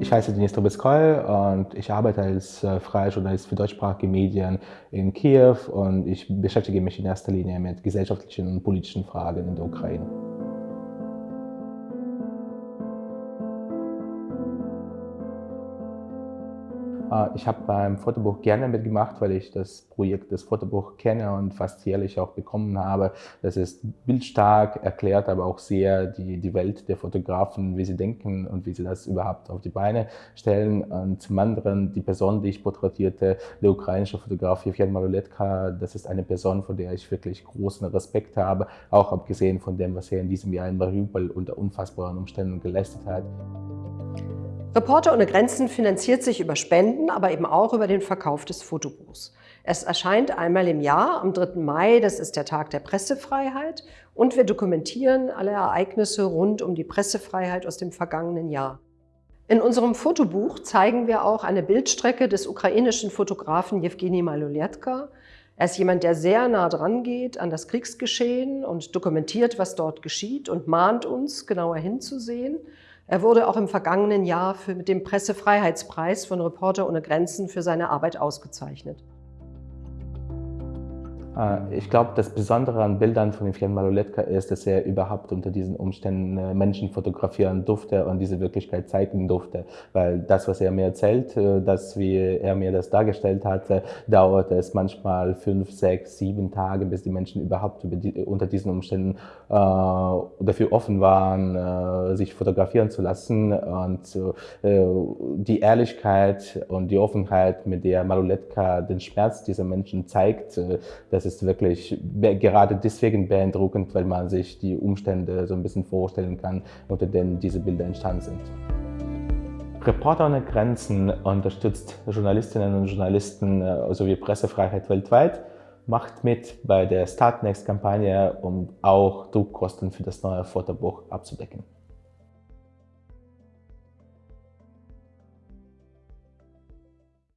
Ich heiße Denis Trubetskoy und ich arbeite als äh, freier Journalist für deutschsprachige Medien in Kiew und ich beschäftige mich in erster Linie mit gesellschaftlichen und politischen Fragen in der Ukraine. Ich habe beim Fotobuch gerne mitgemacht, weil ich das Projekt des Fotobuch kenne und fast jährlich auch bekommen habe. Das ist bildstark, erklärt aber auch sehr die, die Welt der Fotografen, wie sie denken und wie sie das überhaupt auf die Beine stellen. Und zum anderen die Person, die ich porträtierte, der ukrainische Fotograf Jevgen Maluletka, das ist eine Person, von der ich wirklich großen Respekt habe, auch abgesehen von dem, was er in diesem Jahr in Mariupol unter unfassbaren Umständen geleistet hat. Reporter ohne Grenzen finanziert sich über Spenden, aber eben auch über den Verkauf des Fotobuchs. Es erscheint einmal im Jahr, am 3. Mai, das ist der Tag der Pressefreiheit, und wir dokumentieren alle Ereignisse rund um die Pressefreiheit aus dem vergangenen Jahr. In unserem Fotobuch zeigen wir auch eine Bildstrecke des ukrainischen Fotografen Jewgeni Maluletka. Er ist jemand, der sehr nah dran geht an das Kriegsgeschehen und dokumentiert, was dort geschieht und mahnt uns, genauer hinzusehen. Er wurde auch im vergangenen Jahr für, mit dem Pressefreiheitspreis von Reporter ohne Grenzen für seine Arbeit ausgezeichnet. Äh, ich glaube, das Besondere an Bildern von Evgen Maloletka ist, dass er überhaupt unter diesen Umständen äh, Menschen fotografieren durfte und diese Wirklichkeit zeigen durfte. Weil das, was er mir erzählt, äh, das, wie er mir das dargestellt hatte, dauerte es manchmal fünf, sechs, sieben Tage, bis die Menschen überhaupt unter diesen Umständen äh, dafür offen waren, äh, sich fotografieren zu lassen. Und äh, die Ehrlichkeit und die Offenheit, mit der Maloletka den Schmerz dieser Menschen zeigt, dass ist wirklich gerade deswegen beeindruckend, weil man sich die Umstände so ein bisschen vorstellen kann, unter denen diese Bilder entstanden sind. Reporter ohne Grenzen unterstützt Journalistinnen und Journalisten äh, sowie Pressefreiheit weltweit, macht mit bei der Startnext-Kampagne, um auch Druckkosten für das neue Fotobuch abzudecken.